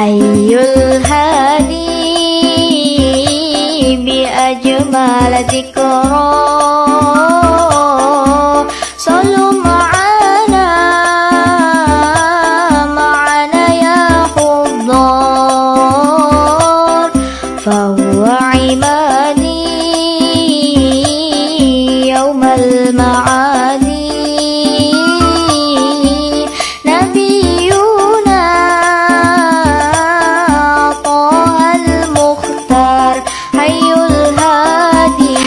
حي الهادي bi ajmal dhikra Sallu ma'ana ma'ana ya khuddar Fahuwa